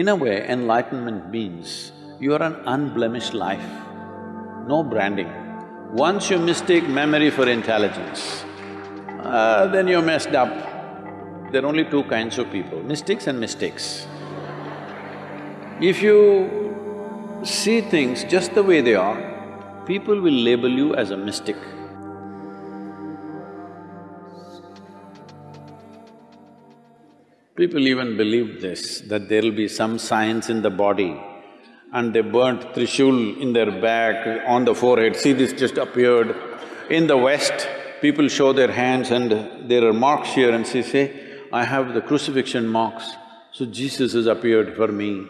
In a way, enlightenment means you are an unblemished life, no branding. Once you mistake memory for intelligence, uh, then you're messed up. There are only two kinds of people, mystics and mistakes. If you see things just the way they are, people will label you as a mystic. People even believed this, that there'll be some science in the body and they burnt Trishul in their back, on the forehead, see this just appeared. In the West, people show their hands and there are marks here and they say, I have the crucifixion marks, so Jesus has appeared for me.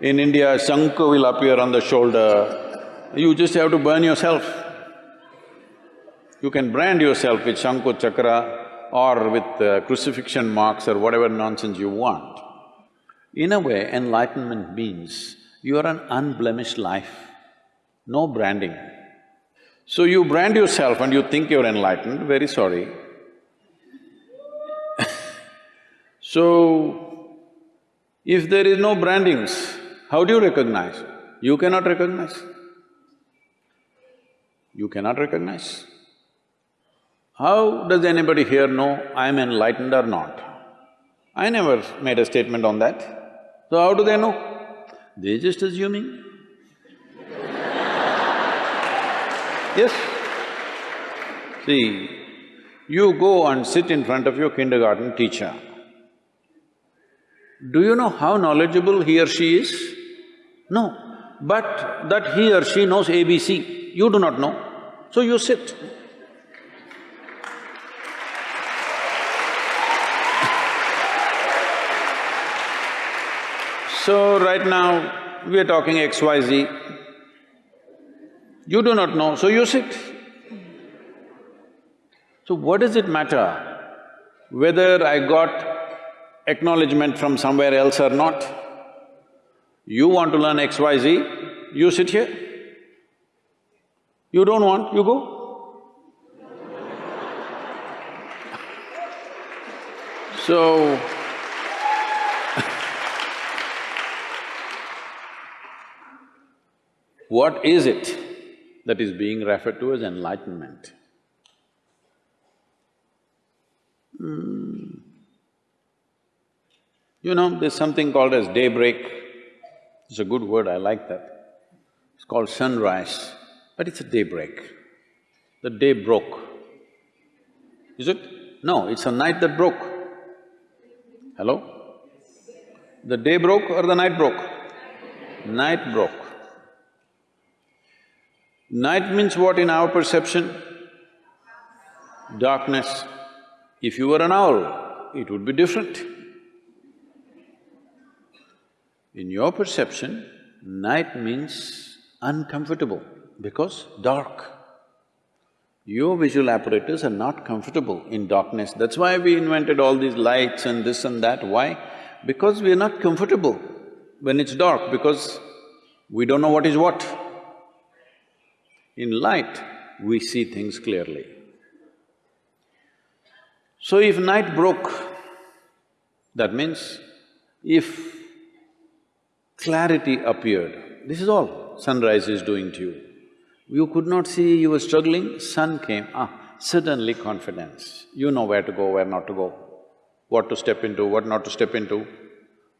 In India, Shankha will appear on the shoulder, you just have to burn yourself. You can brand yourself with Shankha Chakra, or with uh, crucifixion marks or whatever nonsense you want. In a way, enlightenment means you are an unblemished life, no branding. So you brand yourself and you think you're enlightened, very sorry. so, if there is no brandings, how do you recognize? You cannot recognize. You cannot recognize. How does anybody here know I'm enlightened or not? I never made a statement on that. So how do they know? They're just assuming. yes. See, you go and sit in front of your kindergarten teacher. Do you know how knowledgeable he or she is? No. But that he or she knows ABC, you do not know. So you sit. So right now, we are talking XYZ. You do not know, so you sit. So what does it matter whether I got acknowledgement from somewhere else or not? You want to learn XYZ, you sit here. You don't want, you go. So, What is it that is being referred to as enlightenment? Hmm. You know, there's something called as daybreak. It's a good word, I like that. It's called sunrise, but it's a daybreak. The day broke. Is it? No, it's a night that broke. Hello? The day broke or the night broke? Night broke. Night means what in our perception? Darkness. If you were an owl, it would be different. In your perception, night means uncomfortable because dark. Your visual apparatus are not comfortable in darkness. That's why we invented all these lights and this and that. Why? Because we are not comfortable when it's dark because we don't know what is what. In light, we see things clearly. So if night broke, that means if clarity appeared, this is all sunrise is doing to you. You could not see, you were struggling, sun came, ah, suddenly confidence. You know where to go, where not to go, what to step into, what not to step into.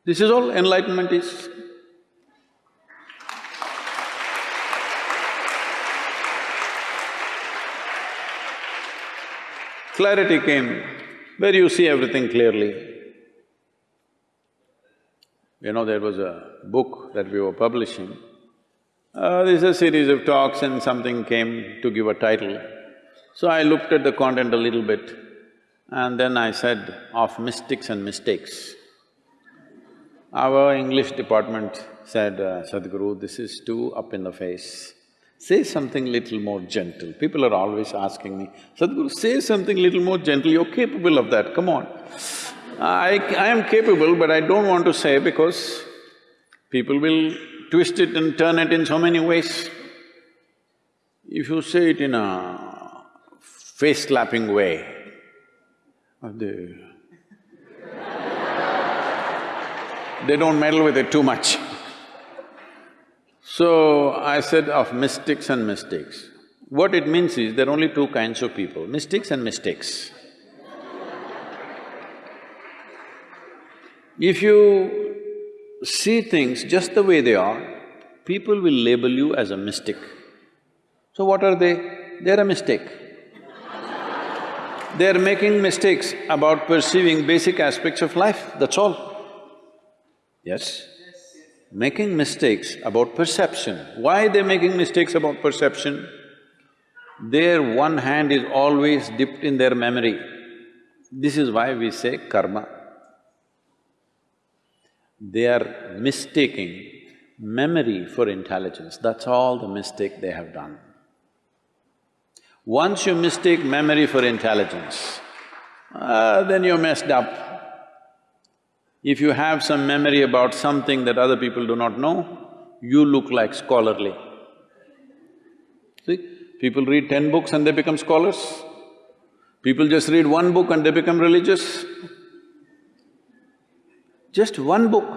This is all enlightenment is. Clarity came where you see everything clearly. You know, there was a book that we were publishing. Uh, there's a series of talks and something came to give a title. So I looked at the content a little bit and then I said, of mystics and mistakes. Our English department said, uh, Sadhguru, this is too up in the face. Say something little more gentle. People are always asking me, Sadhguru, say something little more gentle, you're capable of that, come on. I… I am capable, but I don't want to say because people will twist it and turn it in so many ways. If you say it in a face-slapping way, oh the they don't meddle with it too much. So, I said of mystics and mistakes. What it means is, there are only two kinds of people, mystics and mistakes. If you see things just the way they are, people will label you as a mystic. So what are they? They're a mistake. They're making mistakes about perceiving basic aspects of life, that's all. Yes? Making mistakes about perception. Why they're making mistakes about perception? Their one hand is always dipped in their memory. This is why we say karma they are mistaking memory for intelligence, that's all the mistake they have done. Once you mistake memory for intelligence, uh, then you're messed up. If you have some memory about something that other people do not know, you look like scholarly. See, people read ten books and they become scholars. People just read one book and they become religious. Just one book,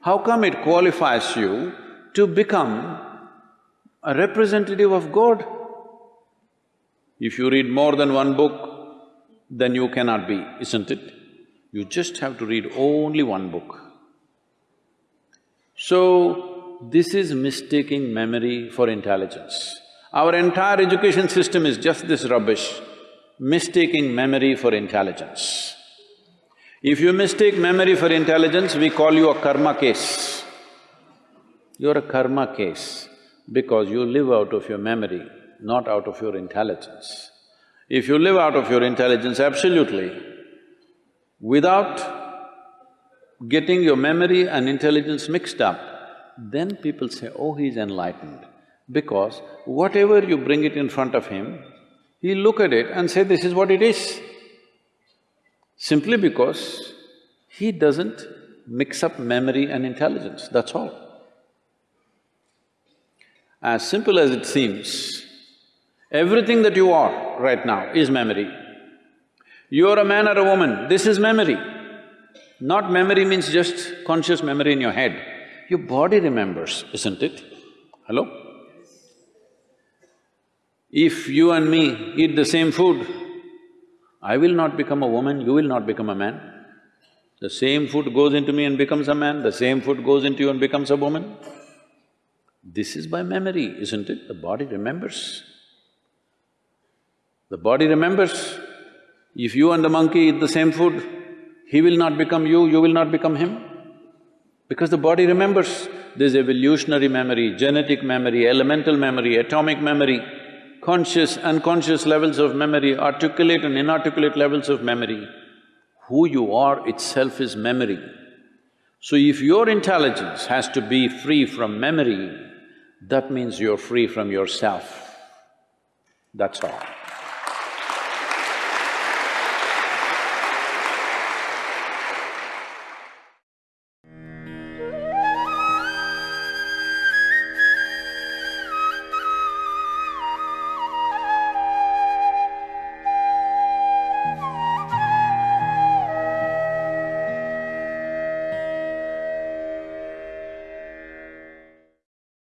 how come it qualifies you to become a representative of God? If you read more than one book, then you cannot be, isn't it? You just have to read only one book. So, this is mistaking memory for intelligence. Our entire education system is just this rubbish, mistaking memory for intelligence. If you mistake memory for intelligence, we call you a karma case. You're a karma case because you live out of your memory, not out of your intelligence. If you live out of your intelligence absolutely, without getting your memory and intelligence mixed up, then people say, oh, he's enlightened. Because whatever you bring it in front of him, he'll look at it and say, this is what it is simply because he doesn't mix up memory and intelligence, that's all. As simple as it seems, everything that you are right now is memory. You're a man or a woman, this is memory. Not memory means just conscious memory in your head. Your body remembers, isn't it? Hello? If you and me eat the same food, I will not become a woman, you will not become a man. The same food goes into me and becomes a man, the same food goes into you and becomes a woman. This is by memory, isn't it? The body remembers. The body remembers. If you and the monkey eat the same food, he will not become you, you will not become him. Because the body remembers. There's evolutionary memory, genetic memory, elemental memory, atomic memory conscious, unconscious levels of memory, articulate and inarticulate levels of memory. Who you are itself is memory. So if your intelligence has to be free from memory, that means you're free from yourself. That's all.